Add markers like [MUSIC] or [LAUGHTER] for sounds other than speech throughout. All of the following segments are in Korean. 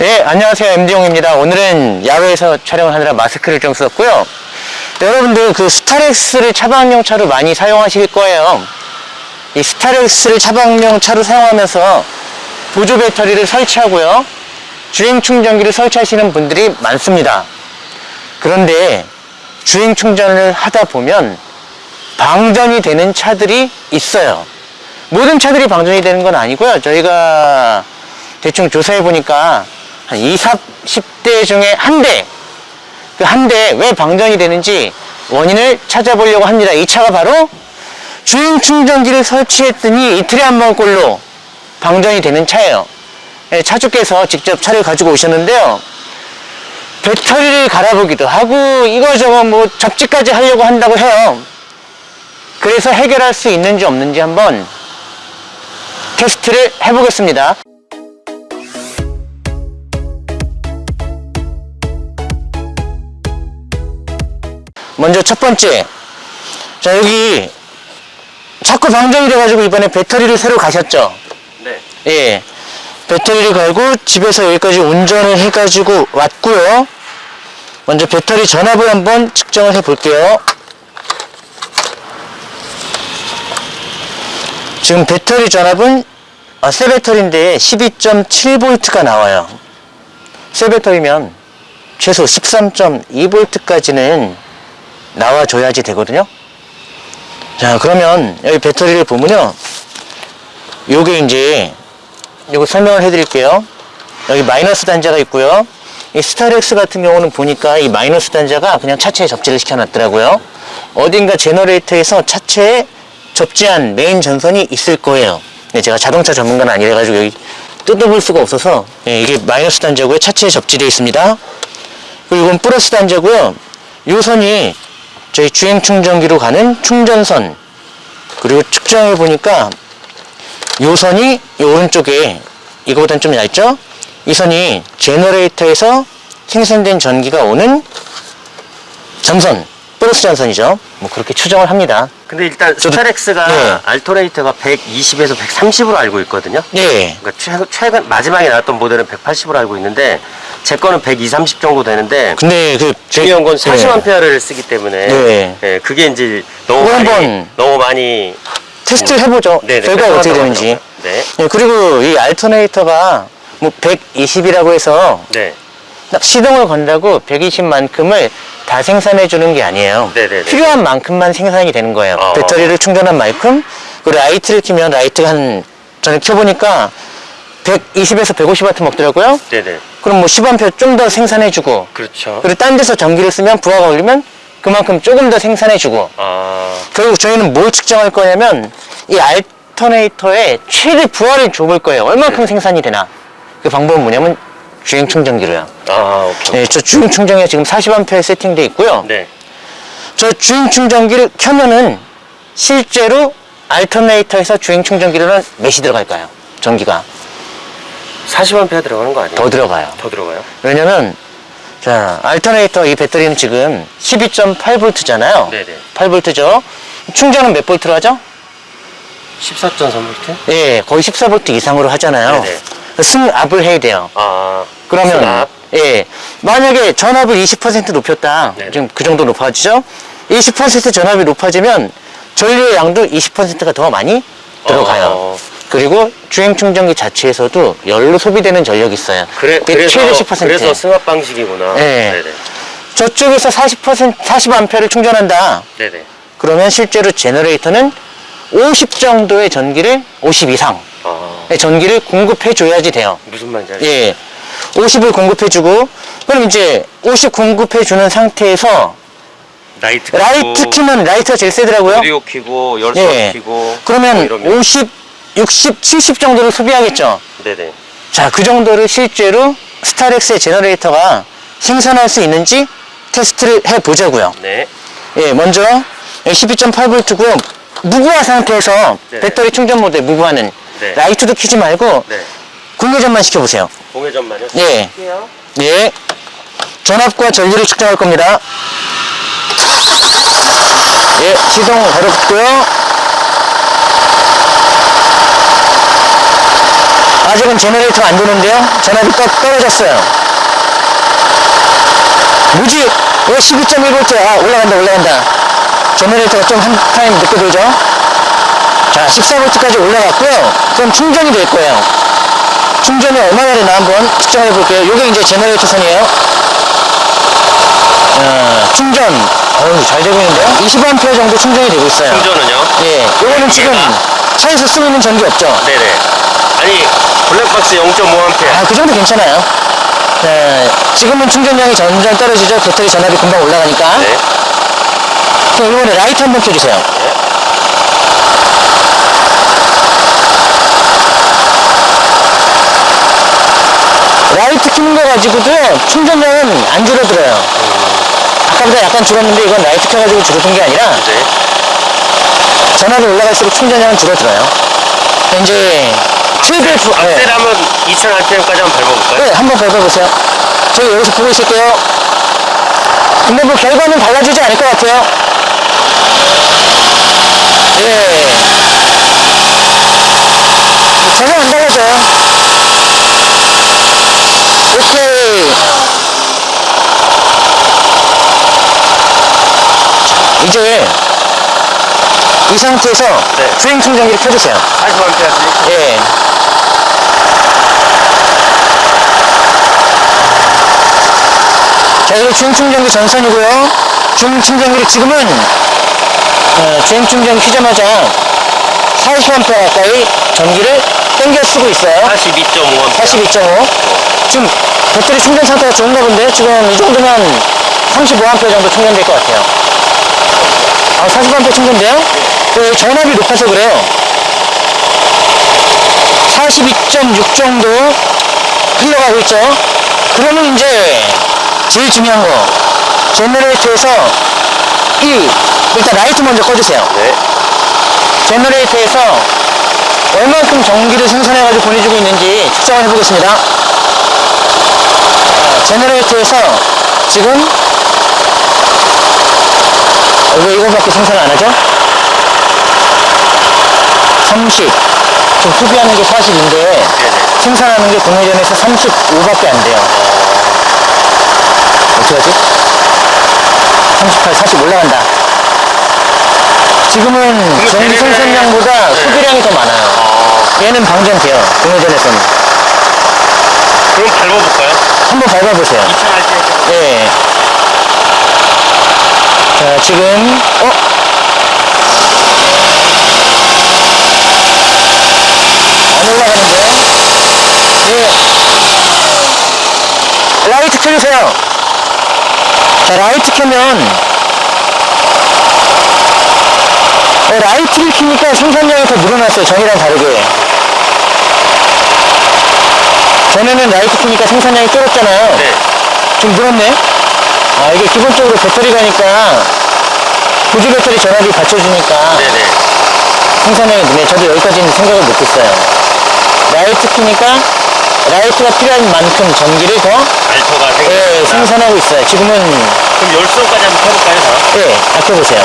네, 안녕하세요. MD용입니다. 오늘은 야외에서 촬영을 하느라 마스크를 좀 썼고요. 여러분들 그 스타렉스를 차박용 차로 많이 사용하실 거예요. 이 스타렉스를 차박용 차로 사용하면서 보조 배터리를 설치하고요. 주행 충전기를 설치하시는 분들이 많습니다. 그런데 주행 충전을 하다 보면 방전이 되는 차들이 있어요. 모든 차들이 방전이 되는 건 아니고요. 저희가 대충 조사해 보니까 한 20, 10대 중에 한 대, 그 한대왜 방전이 되는지 원인을 찾아보려고 합니다. 이 차가 바로 주행 충전기를 설치했더니 이틀에 한 번꼴로 방전이 되는 차예요. 예, 차주께서 직접 차를 가지고 오셨는데요. 배터리를 갈아보기도 하고 이거저거 뭐 접지까지 하려고 한다고 해요. 그래서 해결할 수 있는지 없는지 한번 테스트를 해보겠습니다. 먼저 첫 번째. 자, 여기 자꾸 방전이 돼가지고 이번에 배터리를 새로 가셨죠? 네. 예. 배터리를 갈고 집에서 여기까지 운전을 해가지고 왔고요. 먼저 배터리 전압을 한번 측정을 해 볼게요. 지금 배터리 전압은 아, 새 배터리인데 12.7V가 나와요. 새 배터리면 최소 13.2V까지는 나와줘야지 되거든요. 자, 그러면 여기 배터리를 보면요. 요게 이제 요거 설명을 해 드릴게요. 여기 마이너스 단자가 있고요. 이 스타렉스 같은 경우는 보니까 이 마이너스 단자가 그냥 차체에 접지를 시켜놨더라고요. 어딘가 제너레이터에서 차체에 접지한 메인 전선이 있을 거예요. 네, 제가 자동차 전문가는 아니라가지고 여기 뜯어볼 수가 없어서 예, 이게 마이너스 단자고요. 차체에 접지되어 있습니다. 그리고 이건 플러스 단자고요. 요 선이 저희 주행 충전기로 가는 충전선 그리고 측정해 보니까 요 선이 이 오른쪽에 이거보다는 좀 얇죠? 이 선이 제너레이터에서 생산된 전기가 오는 전선 플러스 전선이죠. 뭐 그렇게 추정을 합니다. 근데 일단 스타렉스가 네. alternator가 120에서 130으로 알고 있거든요. 네. 그러니까 최근, 최근 마지막에 나왔던 모델은 180으로 알고 있는데 제 거는 120, 30 정도 되는데 근데 그 중요한 건 네. 40A를 쓰기 때문에 네. 예, 그게 이제 너무 많이 한번 너무 많이 테스트 해보죠. 네, 네, 결과가 어떻게 되는지. 네. 네, 그리고 이 alternator가 뭐 120이라고 해서 네. 딱 시동을 건다고 120만큼을 다 생산해 주는 게 아니에요. 네네네. 필요한 만큼만 생산이 되는 거예요. 어. 배터리를 충전한 만큼 그 라이트를 켜면 라이트가 한 전에 켜보니까 120에서 150W 먹더라고요. 네, 네. 그럼 뭐 10A 좀더 생산해 주고 그렇죠. 그리고 딴 데서 전기를 쓰면 부하가 올리면 그만큼 조금 더 생산해 주고 아. 결국 저희는 뭘 측정할 거냐면 이 알터네이터의 최대 부하를 줘볼 거예요. 얼만큼 네. 생산이 되나. 그 방법은 뭐냐면 주행 충전기로요. 아, 오케이. 네, 저 주행 충전기가 지금 40A 세팅되어 있고요. 네. 저 주행 충전기를 켜면은 실제로 알터네이터에서 주행 충전기로는 몇이 들어갈까요? 전기가 40A 들어가는 거 아니에요? 더 들어가요. 더 들어가요? 왜냐면 자 알터네이터 이 배터리는 지금 12.8V잖아요. 네네. 8V죠. 충전은 몇 볼트로 하죠? 14.3V? 예, 거의 14V 이상으로 하잖아요. 네네. 승압을 해야 돼요. 아. 그러면 승합. 예, 만약에 전압을 20% 높였다. 네네. 지금 그 정도 높아지죠? 20% 전압이 높아지면 전류의 양도 20%가 더 많이 들어가요. 어. 그리고 주행 충전기 자체에서도 열로 소비되는 전력이 있어요. 그래, 그래서, 최대 10%. 그래서 승합 방식이구나. 네. 네네. 저쪽에서 40% 40A를 충전한다. 네네. 그러면 실제로 제너레이터는 50 정도의 전기를 50 이상 아, 의 전기를 공급해 줘야지 돼요. 무슨 말인지 알겠어요. 예. 50을 공급해 주고 그럼 이제 50 공급해 주는 상태에서 라이트 라이트 키면 라이트가 제일 세더라고요. 오디오 키고 열선 예. 키고 뭐 그러면 이러면 50, 60, 70 정도를 소비하겠죠. 네네. 자, 그 정도를 실제로 스타렉스의 제너레이터가 생산할 수 있는지 테스트를 해 보자고요. 네. 예, 먼저 12.8V고요. 무부하 상태에서 네. 배터리 충전 모드에 무부하는 네. 라이트도 켜지 말고 네. 공회전만 시켜보세요. 공회전만요. 예. 네. 전압과 전류를 측정할 겁니다. 예, 시동 걸어보고요. 아직은 제너레이터가 안 도는데요. 전압이 떠, 떨어졌어요. 뭐지? 왜 12.1V? 아, 올라간다, 올라간다. 제너레이터가 좀 한 타임 늦게 돌죠? 자, 14V까지 올라갔고요. 그럼 충전이 될 거예요. 충전이 얼마나 되나 한번 측정해 볼게요. 이게 이제 제너레이터 선이에요. 어, 충전. 어우, 잘 되고 있는데요? 20A 정도 충전이 되고 있어요. 충전은요? 예, 요거는 지금 얘가? 차에서 쓰고 있는 전기 없죠? 네네. 아니 블랙박스 0.5A. 아, 그 정도 괜찮아요. 네, 지금은 충전량이 점점 떨어지죠? 배터리 전압이 금방 올라가니까. 네. 그럼 이번에 라이트 한번 켜주세요. 라이트 켜는 거 가지고도요, 충전량은 안 줄어들어요. 아까보다 약간 줄었는데 이건 라이트 켜가지고 줄어든 게 아니라 네. 전압이 올라갈수록 충전량은 줄어들어요. 이제 최대 부, 네. 악셀 하면 2000rpm까지 한번 밟아볼까요? 네, 한번 밟아보세요. 저희 여기서 보고 있을게요. 근데 뭐 결과는 달라지지 않을 것 같아요. 예. 전혀 안 달라져요. 오케이. 자, 이제 이 상태에서 네. 주행 충전기를 켜주세요. 40A. 예. 자, 이거 주행 충전기 전선이고요. 주행 충전기를 지금은 어, 주행 충전 키자마자 40A 가까이 전기를 땡겨 쓰고 있어요. 42.5A. 42.5. 지금 배터리 충전 상태가 좋은가 본데 지금 이 정도면 35A 정도 충전될 것 같아요. 아, 40A 충전돼요? 네, 전압이 높아서 그래요. 42.6 정도 흘러가고 있죠. 그러면 이제 제일 중요한 거 제너레이터에서 이 일단 라이트 먼저 꺼주세요. 네. 제너레이터에서 얼만큼 전기를 생산해가지고 보내주고 있는지 측정을 해보겠습니다. 자, 제너레이터에서 지금 어, 왜 이거밖에 생산 안 하죠? 30. 지금 소비하는 게 40인데 네네. 생산하는 게 공회전에서 35밖에 안 돼요. 어떡하지? 38, 40 올라간다. 지금은 생산량보다 네. 소비량이 더 많아요. 어, 얘는 방전돼요. 공회전에서는. 그럼 밟아볼까요? 한번 밟아보세요. 2000rpm. 예. 자, 지금, 어? 안 올라가는데? 예. 라이트 켜주세요. 자, 라이트 켜면, 어, 라이트를 켜니까 생산량이 더 늘어났어요. 전이랑 다르게. 전에는 라이트 켜니까 생산량이 줄었잖아요. 네. 좀 늘었네? 아, 이게 기본적으로 배터리 가니까 보조 배터리 전압이 받쳐주니까 네 네. 생산량이 느네. 저도 여기까지는 생각을 못했어요. 라이트 키니까 라이트가 필요한 만큼 전기를 더 알터가 예. 생산하고 있어요. 지금은 그럼 열선까지 한번 켜볼까요? 다? 예, 다 켜보세요.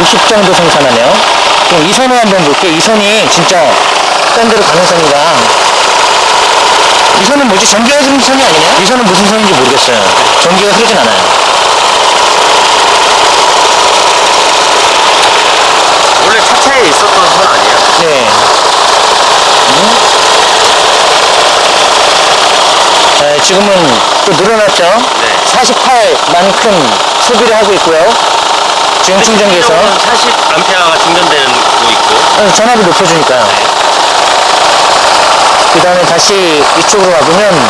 50 정도 생산하네요. 그럼 이 선을 한번 볼게요. 이 선이 진짜 딴 데로 가는 선이라. 이 선은 뭐지? 전기가 흐르는 선이 아니네요? 이 선은 무슨 선인지 모르겠어요. 전기가 흐르진 않아요. 원래 차체에 있었던 선 아니에요? 네. 음? 자, 지금은 또 늘어났죠? 네. 48만큼 소비를 하고 있고요. 지금 충전기에서. 40A가 충전되는 거 있고. 어, 전압이 높여주니까요. 그 다음에 다시 이쪽으로 와보면,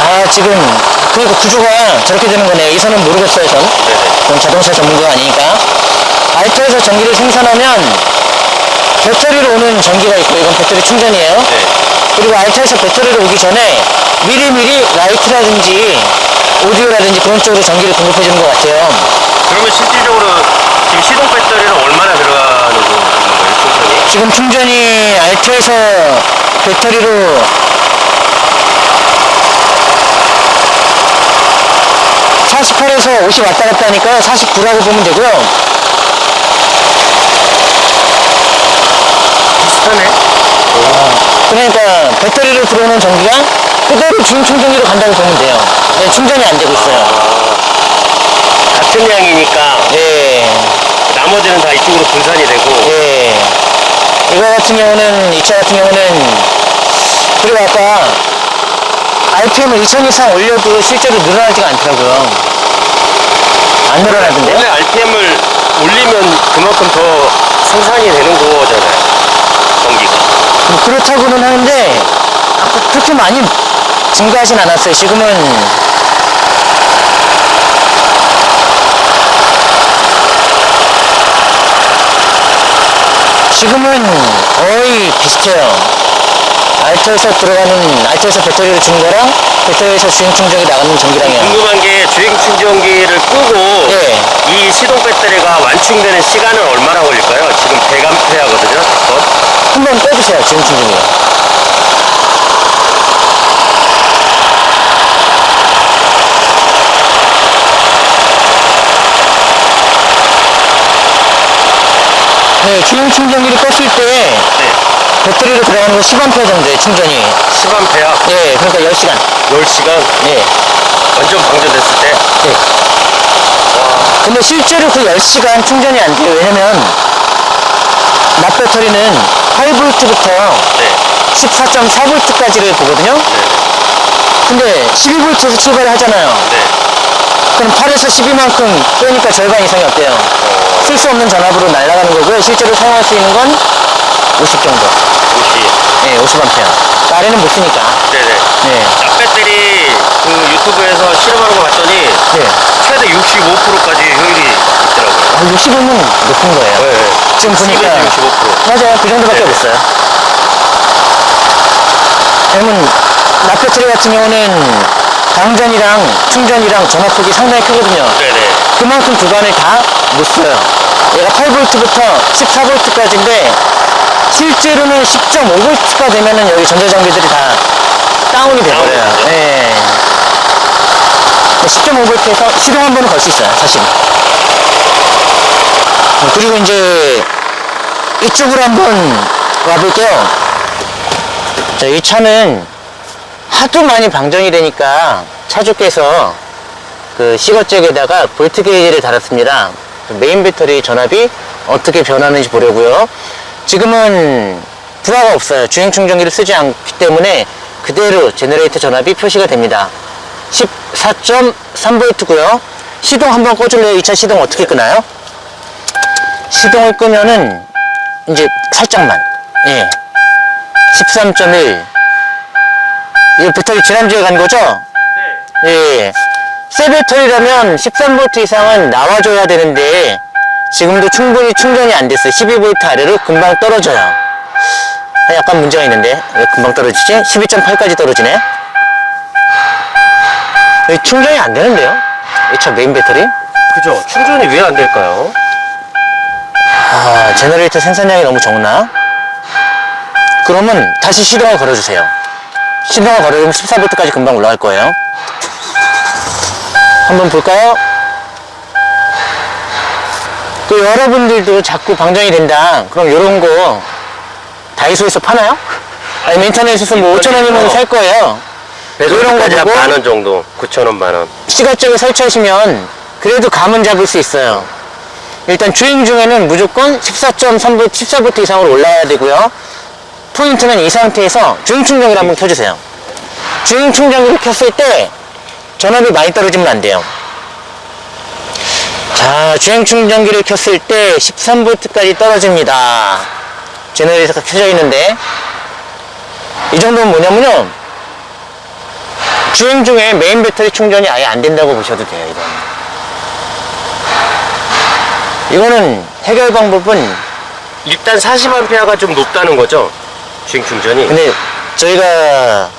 아, 지금, 그러니까 구조가 저렇게 되는 거네요. 이 선은 모르겠어요, 전. 네네. 전 자동차 전문가가 아니니까. 알토에서 전기를 생산하면, 배터리로 오는 전기가 있고, 이건 배터리 충전이에요. 네. 그리고 알터에서 배터리로 오기 전에, 미리미리 라이트라든지, 오디오라든지 그런 쪽으로 전기를 공급해 주는 것 같아요. 그러면 실질적으로 지금 시동 배터리는 얼마나 들어가는 거예요, 충전이? 지금 충전이 알터에서 배터리로 48에서 50 왔다 갔다 하니까 49라고 보면 되고요. 비슷하네. 그러니까 배터리로 들어오는 전기가 그대로 주행 충전기로 간다고 보면 돼요. 네, 충전이 안 되고 있어요. 같은 양이니까 예, 나머지는 다 이쪽으로 분산이 되고 예. 이거 같은 경우는, 이 차 같은 경우는, 그리고 아까 RPM을 2000 이상 올려도 실제로 늘어나지가 않더라고요. 안 늘어나던데요? 원래 RPM을 올리면 그만큼 더 생산이 되는 거잖아요. 전기가. 뭐 그렇다고는 하는데 그렇게 많이 증가하진 않았어요. 지금은 지금은 거의 비슷해요. 알토에서 들어가는 알토에서 배터리를 준 거랑 배터리에서 주행 충전기 나가는 전기량이요. 궁금한 게 주행 충전기를 끄고 예. 이 시동 배터리가 완충되는 시간은 얼마나 걸릴까요? 지금 100A거든요. 한번 빼주세요. 주행 충전기. 네, 주행 충전기를 껐을 때 네. 배터리로 들어가는 건 10A 정도의 충전이. 10A 예, 그러니까 10시간. 10시간 예. 완전 방전됐을 때 예. 근데 실제로 그 10시간 충전이 안 돼요. 왜냐면 납 배터리는 8V부터 네. 14.4V까지를 보거든요. 근데 12V에서 출발을 하잖아요. 네. 그럼 8에서 12만큼 빼니까 절반 이상이 어때요? 쓸 수 없는 전압으로 날아가는 거고요. 실제로 사용할 수 있는 건 50 정도. 50. 네, 50A. 아래는 못 쓰니까. 네네. 네. 납 배터리 그 유튜브에서 실험하는 거 봤더니 네. 최대 65%까지 효율이 있더라고요. 아, 60이면 높은 거예요. 네. 지금 보니까. 65%. 맞아요. 그 정도밖에 네. 없어요. 납 배터리 같은 경우는 방전이랑 충전이랑 전압폭이 상당히 크거든요. 네네. 그만큼 구간을 다 못 써요. 얘가 8V부터 14V까지인데 실제로는 10.5V가 되면은 여기 전자장비들이 다 다운이 돼버려요. 되죠? 네. 10.5V에서 시동 한 번은 걸 수 있어요, 사실. 그리고 이제 이쪽으로 한번 와볼게요. 자, 이 차는 하도 많이 방전이 되니까 차주께서 그 시거잭에다가 볼트 게이지를 달았습니다. 그 메인 배터리 전압이 어떻게 변하는지 보려고요. 지금은 부하가 없어요. 주행 충전기를 쓰지 않기 때문에 그대로 제너레이터 전압이 표시가 됩니다. 14.3V고요. 시동 한번 꺼줄래요? 이 차 시동 어떻게 끄나요? 시동을 끄면은 이제 살짝만 예 13.1 이거 배터리 지난주에 간 거죠? 네. 예. 새 배터리라면 13V 이상은 나와줘야 되는데 지금도 충분히 충전이 안 됐어요. 12V 아래로 금방 떨어져요. 아, 약간 문제가 있는데 왜 금방 떨어지지? 12.8까지 떨어지네. 왜 충전이 안 되는데요? 이 차 메인 배터리? 그죠. 충전이 왜 안 될까요? 아, 제너레이터 생산량이 너무 적나? 그러면 다시 시동을 걸어주세요. 시동을 걸어주면 14V까지 금방 올라갈 거예요. 한번 볼까요? 그 여러분들도 자꾸 방전이 된다. 그럼 이런 거 다이소에서 파나요? 아니면 인터넷에서 뭐 5천원이면 살 거예요. 이런 거 보고 만원 정도. 9천원 만원. 시가쪽에 설치하시면 그래도 감은 잡을 수 있어요. 일단 주행 중에는 무조건 14.3V, 14V 이상으로 올라야 되고요. 포인트는 이 상태에서 주행 충전기를 한번 켜주세요. 주행 충전기를 켰을 때 전압이 많이 떨어지면 안 돼요. 자, 주행 충전기를 켰을 때 13V까지 떨어집니다. 제너레이터가 켜져 있는데 이 정도는 뭐냐면요. 주행 중에 메인 배터리 충전이 아예 안 된다고 보셔도 돼요, 이거. 이거는 해결 방법은 일단 40A가 좀 높다는 거죠. 주행 충전이. 근데 저희가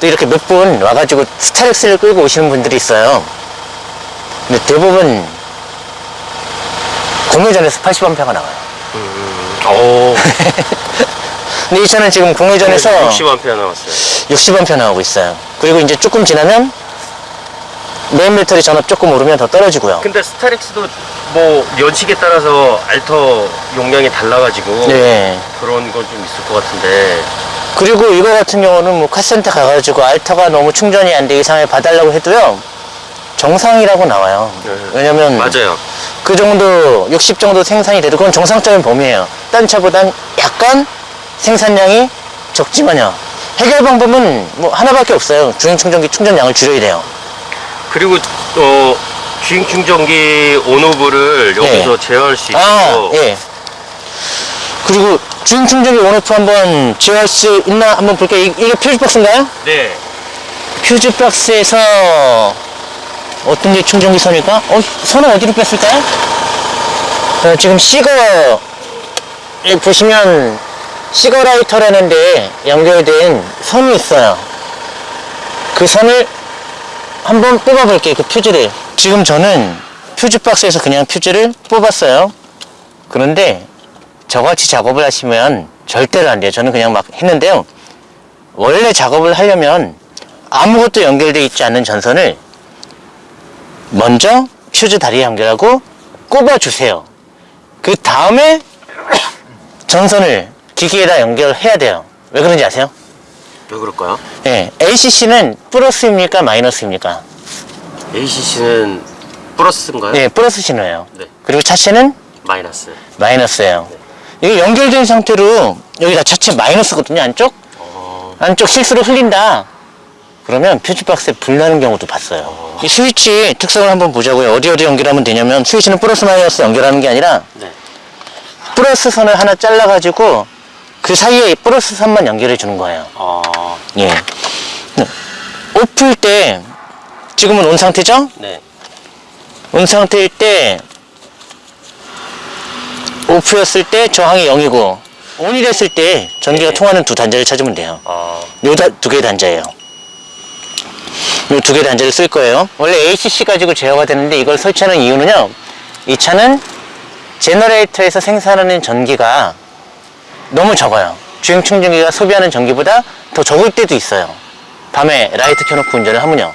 또 이렇게 몇 분 와가지고 스타렉스를 끌고 오시는 분들이 있어요. 근데 대부분 공회전에서 80A가 나와요. 오. [LAUGHS] 근데 이 차는 지금 공회전에서 60A 나왔어요. 60A 나오고 있어요. 그리고 이제 조금 지나면 메인 배터리 전압 조금 오르면 더 떨어지고요. 근데 스타렉스도 뭐 연식에 따라서 알터 용량이 달라가지고 네. 그런 건 좀 있을 것 같은데 그리고 이거 같은 경우는 뭐 카센터 가가지고 알터가 너무 충전이 안 돼 이상을 봐달라고 해도요. 정상이라고 나와요. 네. 왜냐면 맞아요. 그 정도 60 정도 생산이 돼도 그건 정상적인 범위예요. 딴 차보단 약간 생산량이 적지만요. 해결 방법은 뭐 하나밖에 없어요. 주행 충전기 충전량을 줄여야 돼요. 그리고 어 주행 충전기 온오브를 여기서 네. 제어할 수 있고 아, 예. 그리고 주행 충전기 온오프 한번 제어할 수 있나 한번 볼게요. 이, 이게 퓨즈 박스인가요? 네. 퓨즈 박스에서 어떤 게 충전기 선일까? 어, 선은 어디로 뺐을까요? 어, 지금 시거 에 보시면 시거 라이터라는 데 연결된 선이 있어요. 그 선을 한번 뽑아볼게요. 그 퓨즈를. 지금 저는 퓨즈 박스에서 그냥 퓨즈를 뽑았어요. 그런데 저같이 작업을 하시면 절대로 안 돼요. 저는 그냥 막 했는데요. 원래 작업을 하려면 아무것도 연결되어 있지 않는 전선을 먼저 퓨즈 다리에 연결하고 꼽아주세요. 그 다음에 전선을 기기에다 연결해야 돼요. 왜 그런지 아세요? 왜 그럴까요? 예, ACC는 플러스입니까 마이너스입니까? ACC는 플러스인가요? 예, 플러스 신호예요. 네. 그리고 차체는 마이너스. 마이너스예요. 이게 연결된 상태로 여기 다 차체 마이너스거든요, 안쪽? 어, 안쪽 실수로 흘린다. 그러면 퓨즈박스에 불나는 경우도 봤어요. 이 스위치 특성을 한번 보자고요. 어디 어디 연결하면 되냐면 스위치는 플러스 마이너스 연결하는 게 아니라 네. 플러스 선을 하나 잘라 가지고 그 사이에 플러스 선만 연결해 주는 거예요. 어, 예. 오프일 때 지금은 온 상태죠? 네. 온 상태일 때 오프였을 때 저항이 0이고 온이 됐을 때 전기가 네. 통하는 두 단자를 찾으면 돼요. 어, 요두 개의 단자예요. 요 두 개의 단자를 쓸 거예요. 원래 ACC 가지고 제어가 되는데 이걸 설치하는 이유는요. 이 차는 제너레이터에서 생산하는 전기가 너무 적어요. 주행 충전기가 소비하는 전기보다 더 적을 때도 있어요. 밤에 라이트 켜놓고 운전을 하면요.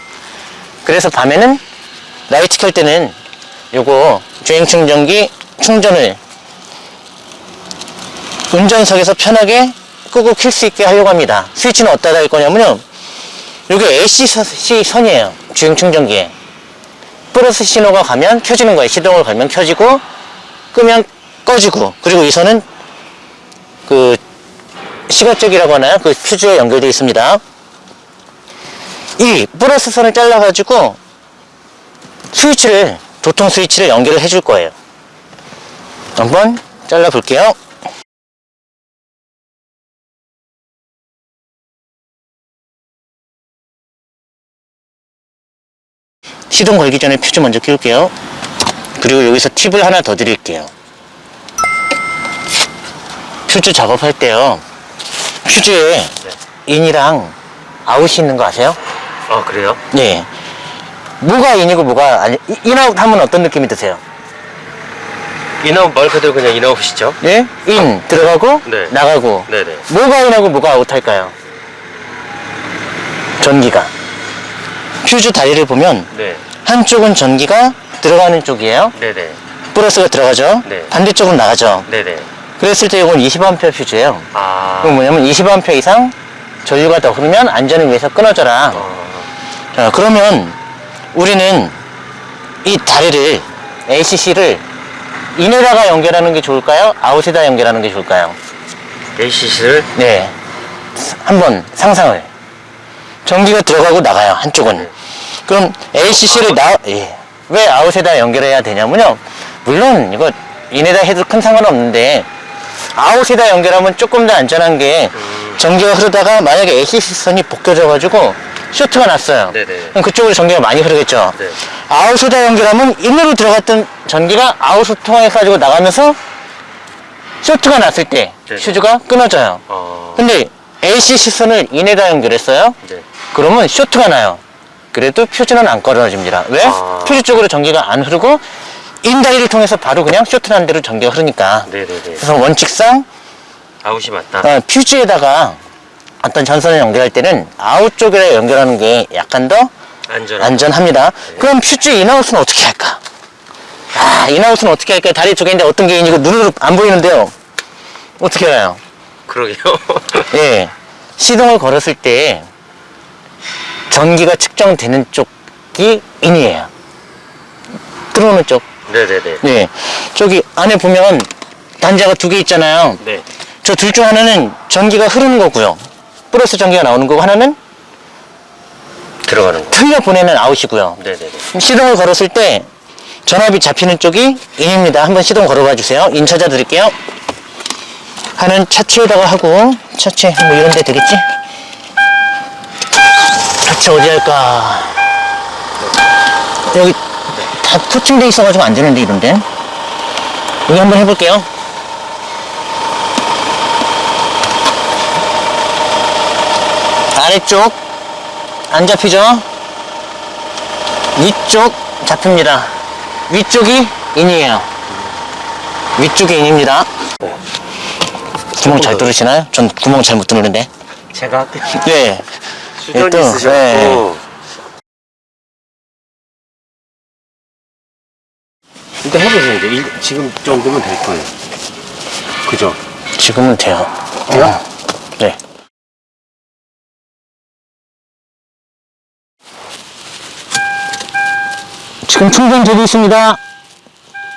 그래서 밤에는 라이트 켤 때는 요거 주행 충전기 충전을 운전석에서 편하게 끄고 켤수 있게 하려고 합니다. 스위치는 어디다 달 거냐면요. 이게 AC 선이에요. 주행 충전기에. 플러스 신호가 가면 켜지는 거예요. 시동을 걸면 켜지고, 끄면 꺼지고. 그리고 이 선은 그 시가적이라고 하나요? 그 퓨즈에 연결되어 있습니다. 이 플러스 선을 잘라 가지고 스위치를, 도통 스위치를 연결을 해줄 거예요. 한번 잘라 볼게요. 시동 걸기 전에 퓨즈 먼저 끼울게요. 그리고 여기서 팁을 하나 더 드릴게요. 퓨즈 작업할 때요. 퓨즈에 인이랑 아웃이 있는 거 아세요? 아, 그래요? 네. 뭐가 in이고 뭐가 아니, 이- in out 하면 어떤 느낌이 드세요? in out 말 그대로 그냥 in out이죠? 예? in 들어가고 네. 나가고 네네. 뭐가 in하고 뭐가 아웃 할까요? 전기가 퓨즈 다리를 보면 네. 한쪽은 전기가 들어가는 쪽이에요. 네네. 플러스가 들어가죠. 네. 반대쪽은 나가죠. 네네. 그랬을 때 이건 20A 퓨즈예요. 아. 그럼 뭐냐면 20A 이상 전류가 더 흐르면 안전을 위해서 끊어져라. 어, 자, 그러면 우리는 이 다리를 ACC를 인에다가 연결하는 게 좋을까요? 아웃에다 연결하는 게 좋을까요? ACC를 네. 한번 상상을. 전기가 들어가고 나가요, 한쪽은. 그럼 ACC를 나, 예. 왜 아웃에다 연결해야 되냐면요. 물론 이거 인에다 해도 큰 상관없는데 out에다 연결하면 조금 더 안전한 게 전기가 흐르다가 만약에 ACC 선이 벗겨져 가지고 쇼트가 났어요. 네네. 그럼 그쪽으로 전기가 많이 흐르겠죠. 네. out에다 연결하면 in으로 들어갔던 전기가 out을 통해 가지고 나가면서 쇼트가 났을 때 네네. 퓨즈가 끊어져요. 어, 근데 ACC 선을 in에다 연결했어요. 네. 그러면 쇼트가 나요. 그래도 퓨즈는 안 끊어집니다. 왜? 아. 퓨즈 쪽으로 전기가 안 흐르고 in 다리를 통해서 바로 그냥 쇼트 난 대로 전기가 흐르니까. 네네네. 그래서 원칙상 out이 맞다. 어, 퓨즈에다가 어떤 전선을 연결할 때는 아웃 쪽에 연결하는 게 약간 더 안전. 안전합니다. 그럼 퓨즈 in out은 어떻게 할까? 아, in out은 어떻게 할까요? 다리 두 개인데 어떤 게 있는지 눈으로 안 보이는데요. 어떻게 알아요? 그러게요. [LAUGHS] 예. 시동을 걸었을 때 전기가 측정되는 쪽이 in이에요. 들어오는 쪽. 네네네. 예. 저기 안에 보면 단자가 두 개 있잖아요. 네. 저 둘 중 하나는 전기가 흐르는 거고요. 플러스 전기가 나오는 거고 하나는 들어가는 거. 흘려 보내는 out이고요. 네네네. 시동을 걸었을 때 전압이 잡히는 쪽이 in입니다. 한번 시동 걸어봐 주세요. in 찾아 드릴게요. 하나는 차체에다가 하고 차체 뭐 이런 데 되겠지? 차체 어디 할까? 여기 다 코팅돼 있어가지고 안 되는데 이런데 여기 한번 해볼게요. 아래쪽 안 잡히죠? 위쪽 잡힙니다. 위쪽이 인이에요. 위쪽이 인입니다. 구멍 잘 뚫으시나요? 전 구멍 잘 못 뚫는데. 제가 할게요. 네. 수전이 또, 있으셨고. 네. 일단 해보세요. 이제 이- 지금 정도면 될 거예요. 그죠? 지금은 돼요. 돼요? 어, 네. 지금 충전 되고 있습니다.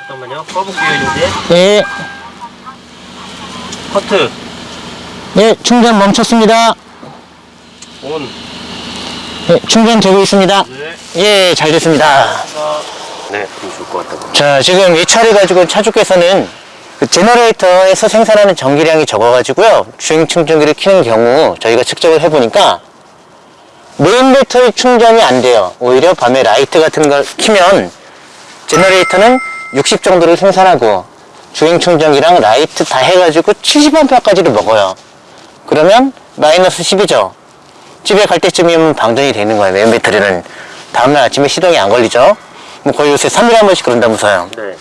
잠깐만요. 꺼볼게요, 이제. 네. 커트. 네, 충전 멈췄습니다. on. 네, 충전되고 있습니다. 네. 예, 잘 됐습니다. 네, 좋을 것 같다고. 자, 지금 이 차를 가지고 차주께서는 그 generator에서 생산하는 전기량이 적어가지고요. 주행 충전기를 켜는 경우 저희가 측정을 해보니까 메인 배터리 충전이 안 돼요. 오히려 밤에 라이트 같은 걸 켜면 generator는 60 정도를 생산하고 주행 충전기랑 라이트 다 해가지고 70A까지도 먹어요. 그러면 마이너스 10이죠. 집에 갈 때쯤이면 방전이 되는 거예요. 메인 배터리는 다음날 아침에 시동이 안 걸리죠. 뭐 거의 요새 3일에 한 번씩 그런다면서요. 네.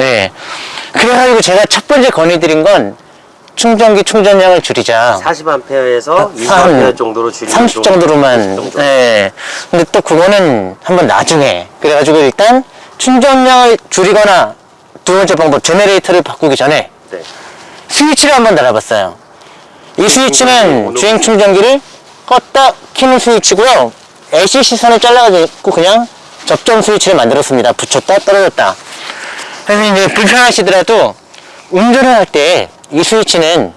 예. 그래가지고 제가 첫 번째 건의드린 건 충전기 충전량을 줄이자. 40A에서 한 20A 정도로 줄이는 30 정도로만. 정도. 예. 근데 또 그거는 한번 나중에. 그래가지고 일단 충전량을 줄이거나 두 번째 방법, 제네레이터를 바꾸기 전에 네. 스위치를 한번 달아봤어요. 이 스위치는 주행 충전기를 껐다 키는 스위치고요. AC 시선을 잘라가지고 그냥 접점 스위치를 만들었습니다. 붙였다 떨어졌다. 그래서 이제 불편하시더라도 운전을 할 때 이 스위치는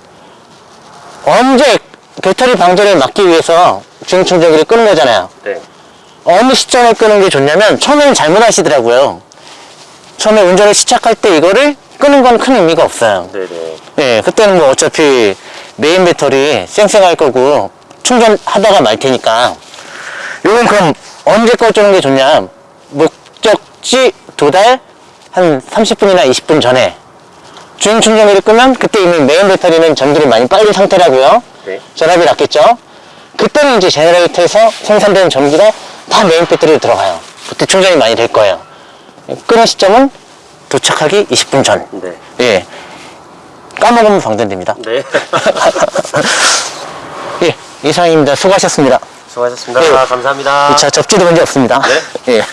언제 배터리 방전을 막기 위해서 주행 충전기를 끄는 거잖아요. 네. 어느 시점에 끄는 게 좋냐면 처음에는 잘못 하시더라고요. 처음에 운전을 시작할 때 이거를 끄는 건 큰 의미가 없어요. 네네. 예, 그때는 뭐 어차피 메인 배터리 쌩쌩할 거고 충전하다가 말 테니까 요건 그럼 언제 꺼주는 게 좋냐 목적지 도달 한 30분이나 20분 전에 주행 충전기를 끄면 그때 이미 메인 배터리는 전기를 많이 빨린 상태라고요 네. 전압이 낮겠죠 그때는 이제 generator에서 생산되는 전기가 다 메인 배터리로 들어가요 그때 충전이 많이 될 거예요 끄는 시점은 도착하기 20분 전 네. 예. 까먹으면 방전됩니다. 네. [LAUGHS] 예, 이상입니다. 수고하셨습니다. 수고하셨습니다. 네. 감사합니다. 자, 접지도 문제 없습니다. 네. 예.